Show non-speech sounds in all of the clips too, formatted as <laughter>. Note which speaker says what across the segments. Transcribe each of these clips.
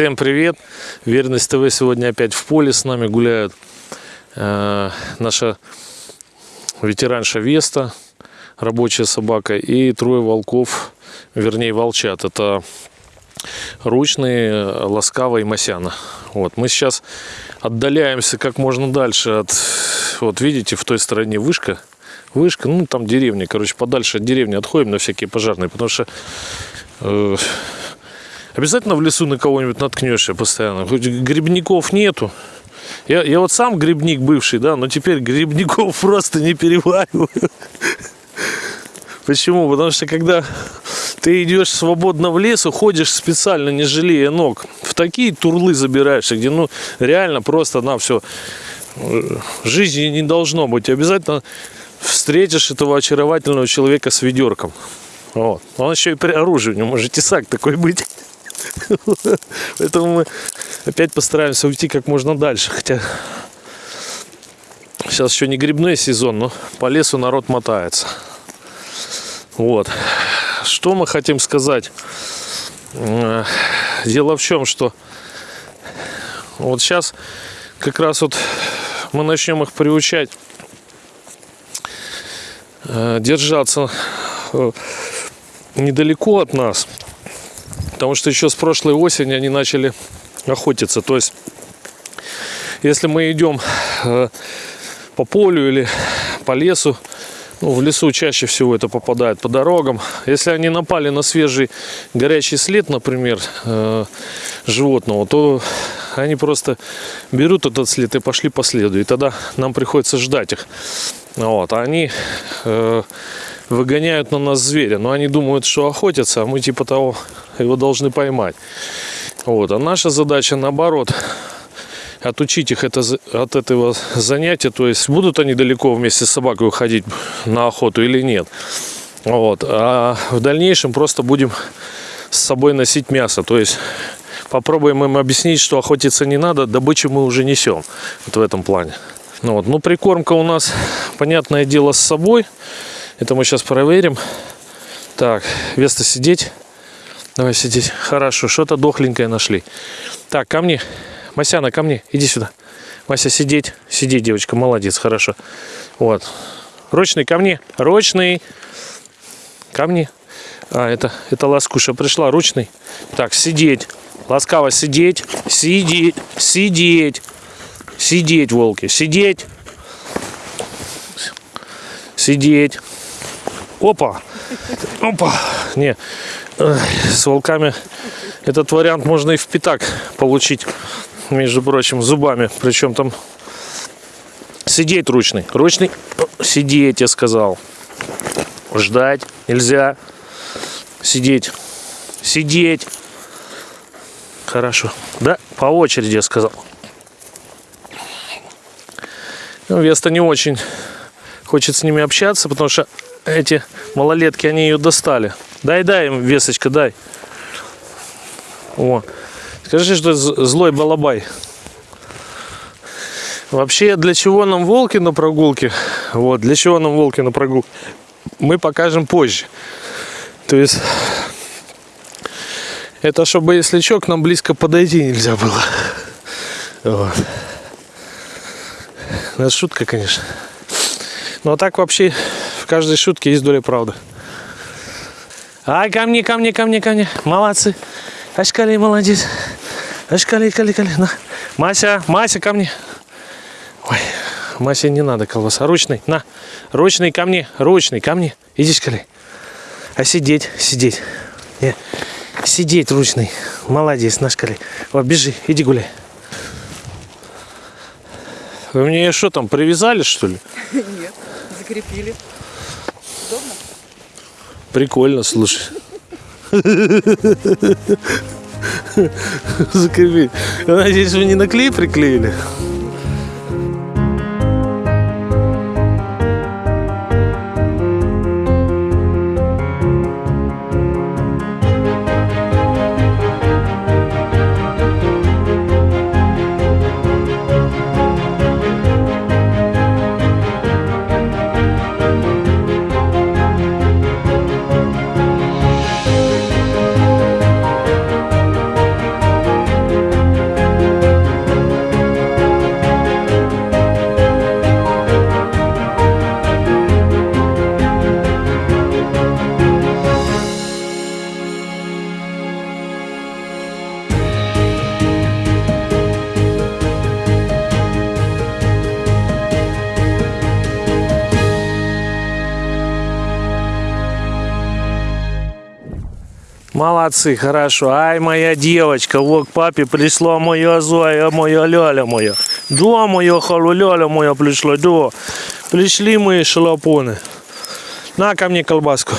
Speaker 1: Всем привет! Верность ТВ сегодня опять в поле с нами гуляют. Э, наша ветеранша Веста, рабочая собака, и трое волков, вернее волчат. Это ручные, ласкава и масяна. Вот. Мы сейчас отдаляемся как можно дальше от... Вот видите, в той стороне вышка. Вышка, ну там деревня, короче, подальше от деревни отходим на всякие пожарные, потому что э, обязательно в лесу на кого-нибудь наткнешься постоянно. Хоть грибников нету. Я, я вот сам грибник бывший, да, но теперь грибников <laughs> просто не перевариваю. Почему? Потому что когда ты идешь свободно в лес, уходишь специально, не жалея ног. В такие турлы забираешься, где ну реально просто на все э, жизни не должно быть. Обязательно встретишь этого очаровательного человека с ведерком. Вот. Он еще и при оружии, у него может тесак такой быть. <laughs> Поэтому мы опять постараемся уйти как можно дальше. Хотя сейчас еще не грибной сезон, но по лесу народ мотается. Вот. Что мы хотим сказать? Э, дело в чем, что вот сейчас как раз вот мы начнем их приучать э, держаться э, недалеко от нас. Потому что еще с прошлой осени они начали охотиться. То есть, если мы идем по полю или по лесу, ну, в лесу чаще всего это попадает по дорогам. Если они напали на свежий горячий след, например, э, животного, то они просто берут этот след и пошли по следу. И тогда нам приходится ждать их. Вот. А они э, выгоняют на нас зверя. Но они думают, что охотятся, а мы типа того его должны поймать. Вот. А наша задача наоборот отучить их это, от этого занятия. То есть будут они далеко вместе с собакой уходить на охоту или нет. Вот. А в дальнейшем просто будем с собой носить мясо. То есть попробуем им объяснить, что охотиться не надо, добычу мы уже несем. Вот в этом плане. Ну, вот. ну прикормка у нас, понятное дело, с собой. Это мы сейчас проверим. Так, Веста сидеть. Давай сидеть. Хорошо, что-то дохленькое нашли. Так, ко мне. Масяна, ко мне, иди сюда. Мася, сидеть. Сидеть, девочка, молодец, хорошо. Вот. Рочный, ко мне. Рочный. Ко мне. А, это, это ласкуша пришла, ручный. Так, сидеть. Ласкаво сидеть. Сидеть. Сидеть. Сидеть, волки. Сидеть. Сидеть. Опа. Опа. Не. С волками этот вариант можно и в пятак получить между прочим, зубами. Причем там сидеть ручный. Ручный сидеть, я сказал. Ждать нельзя. Сидеть. Сидеть. Хорошо. Да, по очереди я сказал. Ну, Веста не очень хочет с ними общаться, потому что эти малолетки, они ее достали. Дай, дай им, Весочка, дай. О. Скажи, что злой балабай. Вообще, для чего нам волки на прогулке? Вот, для чего нам волки на прогулке? Мы покажем позже. То есть, это чтобы, если что, к нам близко подойти нельзя было. Вот. Ну, это шутка, конечно. Но так вообще каждой шутке есть доля правды. Ай, ко мне, ко мне, ко мне, ко мне. Молодцы. Ашкали, молодец. Аж кали, кали. На. Мася, Мася, ко мне. Ой, Мася, не надо колбаса. Ручный, на. Ручный ко мне, ручный ко мне. Иди, скали. А сидеть, сидеть. Не. Сидеть ручный. Молодец, наш коли. О, бежи, иди гуляй. Вы мне что там, привязали, что ли? <laughs>
Speaker 2: Нет, закрепили.
Speaker 1: Прикольно, слушай. Закрепить. Надеюсь, вы не на клей приклеили? Молодцы, хорошо. Ай, моя девочка, вот к папе пришла моя Зоя, моя Ляля моя. Да, моя халуляля моя пришла, да. Пришли мои шалопоны. На ко мне колбаску.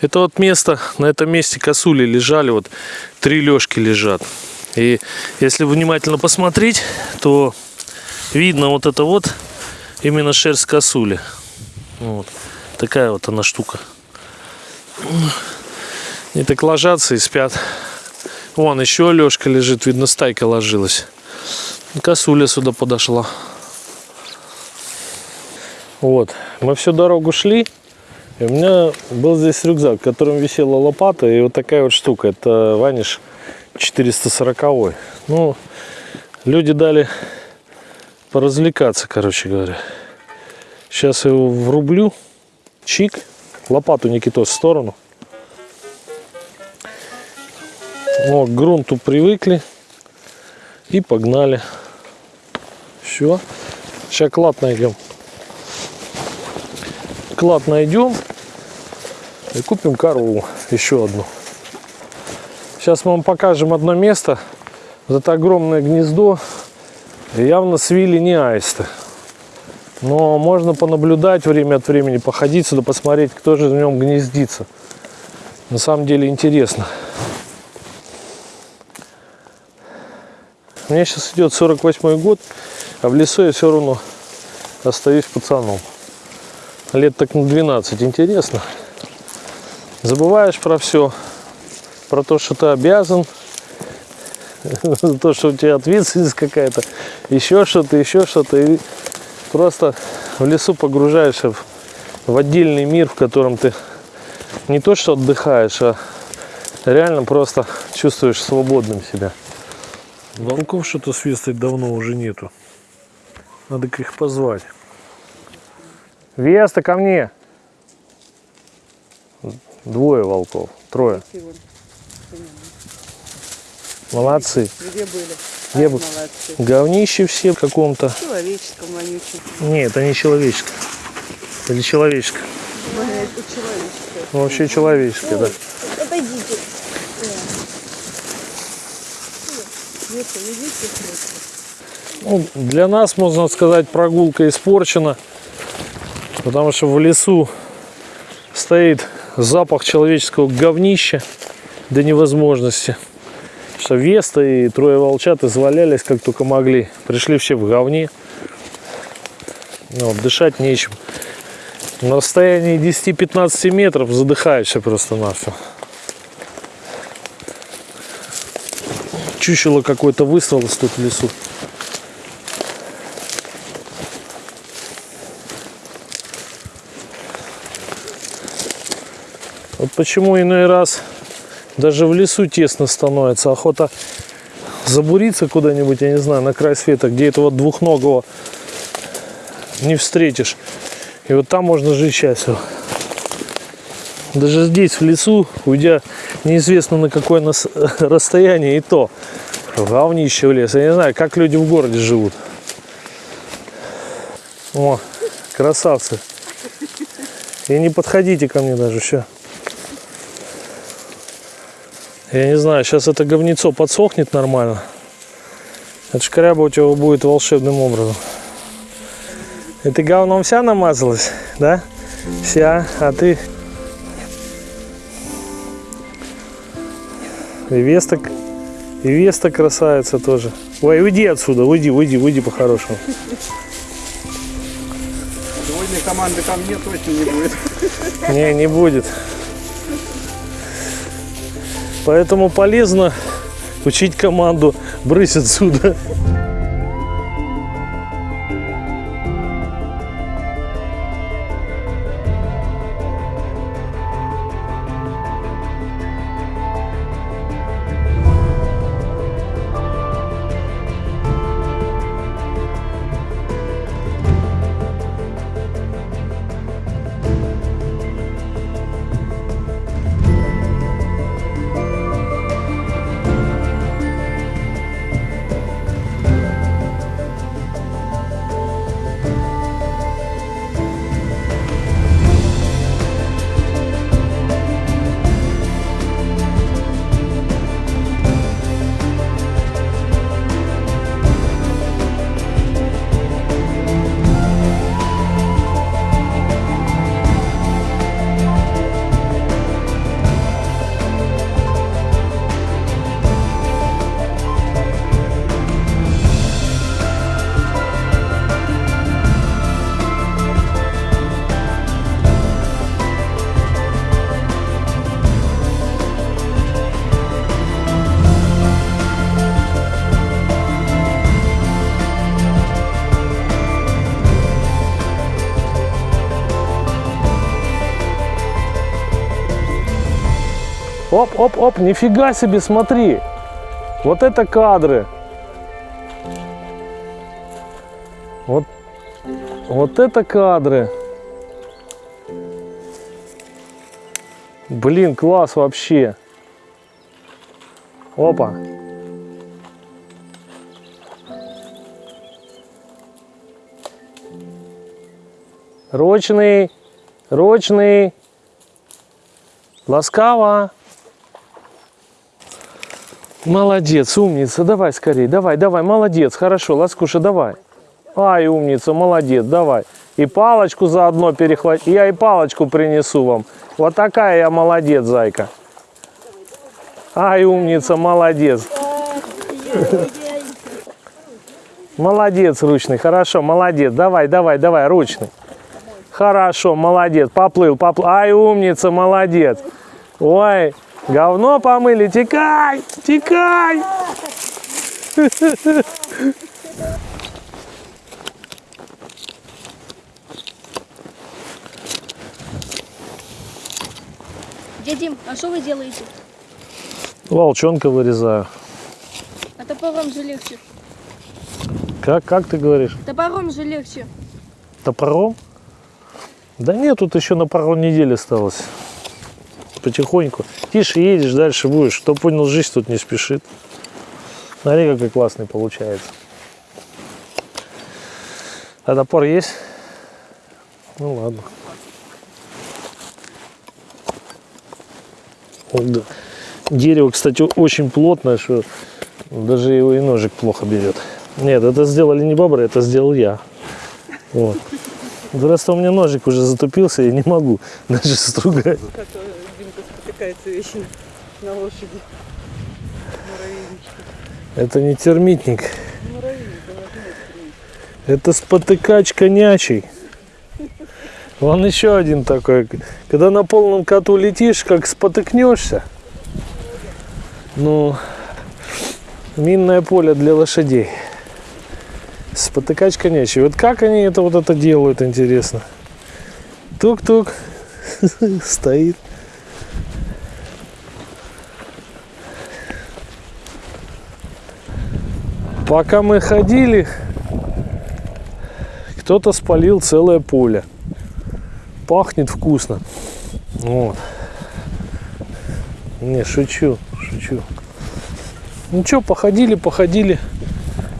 Speaker 1: Это вот место, на этом месте косули лежали, вот три лёжки лежат. И если внимательно посмотреть, то видно вот это вот именно шерсть косули. Вот. Такая вот она штука. И так ложатся и спят. Вон еще Лешка лежит, видно, стайка ложилась. Косуля сюда подошла. Вот. Мы всю дорогу шли. И у меня был здесь рюкзак, в котором висела лопата и вот такая вот штука. Это ваниш 440. Ну, люди дали поразвлекаться, короче говоря. Сейчас его врублю. Чик. Лопату Никитос в сторону. О, к грунту привыкли. И погнали. Все. Сейчас клад найдем. Клад найдем. И купим корову. Еще одну. Сейчас мы вам покажем одно место. Вот это огромное гнездо. Явно свили не аисты. Но можно понаблюдать время от времени, походить сюда, посмотреть, кто же в нем гнездится. На самом деле интересно. Мне сейчас идет 48 год, а в лесу я все равно остаюсь пацаном. Лет так на 12. Интересно. Забываешь про все. Про то, что ты обязан. За <laughs> то, что у тебя ответственность какая-то. Еще что-то, еще что-то. И просто в лесу погружаешься в, в отдельный мир, в котором ты не то что отдыхаешь, а реально просто чувствуешь свободным себя. Волков что-то свистать давно уже нету. Надо их позвать. Веста, ко мне. Двое волков. Трое. Молодцы.
Speaker 2: Где были?
Speaker 1: Где бы-
Speaker 2: молодцы.
Speaker 1: Говнище все в каком-то.
Speaker 2: Человеческом вонючем.
Speaker 1: Нет, это не человеческое. Или человеческое.
Speaker 2: Это человеческое.
Speaker 1: Ну, вообще человеческое, да.
Speaker 2: Отойдите.
Speaker 1: Ну, для нас, можно сказать, прогулка испорчена. Потому что в лесу стоит запах человеческого говнища до невозможности. Что Веста и трое волчат извалялись как только могли. Пришли все в говне. Ну, вот, дышать нечем. На расстоянии 10-15 метров задыхаешься просто на Чучело какое-то высралось тут в лесу. Вот почему иной раз даже в лесу тесно становится. Охота забуриться куда-нибудь, я не знаю, на край света, где этого двухногого не встретишь. И вот там можно жить счастливо. Даже здесь, в лесу, уйдя неизвестно на какое нас- расстояние, и то говнище в лес. Я не знаю, как люди в городе живут. О, красавцы. И не подходите ко мне даже еще. Я не знаю, сейчас это говнецо подсохнет нормально. Это у тебя будет волшебным образом. И ты говном вся намазалась, да? Вся, а ты... И Веста, и Веста красавица тоже. Ой, уйди отсюда, уйди, уйди, уйди по-хорошему.
Speaker 3: Сегодня команды ко мне точно не будет.
Speaker 1: Не, не будет. Поэтому полезно учить команду брысь отсюда. Оп, оп, оп, нифига себе, смотри. Вот это кадры. Вот, вот это кадры. Блин, класс вообще. Опа. Ручный, ручный. Ласкаво. Молодец, умница. Давай скорее, давай, давай, молодец. Хорошо, Ласкуша, давай. Ай, умница, молодец, давай. И палочку заодно перехвати. Я и палочку принесу вам. Вот такая я молодец, зайка. Ай, умница, молодец. Молодец, ручный, хорошо, молодец. Давай, давай, давай, ручный. Хорошо, молодец, поплыл, поплыл. Ай, умница, молодец. Ой, говно помыли, текай, текай.
Speaker 4: Дядя Дим, а что вы делаете?
Speaker 1: Волчонка вырезаю.
Speaker 4: А топором же легче.
Speaker 1: Как, как ты говоришь?
Speaker 4: Топором же легче.
Speaker 1: Топором? Да нет, тут еще на пару недель осталось. Потихоньку. Тише едешь, дальше будешь. Кто понял, жизнь тут не спешит. Смотри, какой классный получается. А топор есть? Ну ладно. Вот, да. Дерево, кстати, очень плотное, что даже его и ножик плохо берет. Нет, это сделали не бобры, это сделал я. Вот. Просто у меня ножик уже затупился, я не могу <laughs> даже стругать.
Speaker 2: Спотыкается вечно на лошади. Муравейнички.
Speaker 1: Это не термитник,
Speaker 2: Муравейник,
Speaker 1: это спотыкач конячий. Вон еще один такой. Когда на полном коту летишь, как спотыкнешься. Ну, минное поле для лошадей. Спотыкач конячий. Вот как они это вот это делают, интересно. Тук-тук. <laughs> Стоит. Пока мы ходили, кто-то спалил целое поле. Пахнет вкусно. Вот. Не, шучу, шучу. Ну что, походили, походили.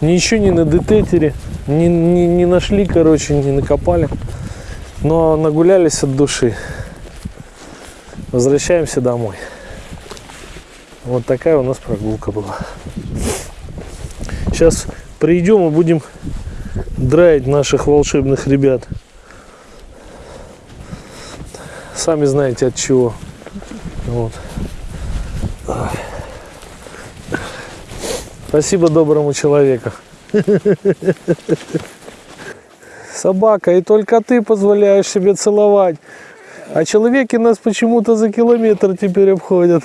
Speaker 1: Ничего не на детекторе. Не, не, не нашли, короче, не накопали. Но нагулялись от души. Возвращаемся домой. Вот такая у нас прогулка была. Сейчас придем и будем драить наших волшебных ребят. Сами знаете от чего. Вот. Спасибо доброму человеку. Собака, и только ты позволяешь себе целовать. А человеки нас почему-то за километр теперь обходят.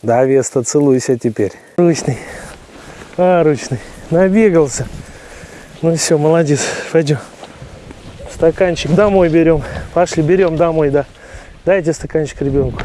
Speaker 1: Да, Веста, целуйся теперь. Ручный. А, ручный. Набегался. Ну все, молодец. Пойдем. Стаканчик домой берем. Пошли, берем домой, да. Дайте стаканчик ребенку.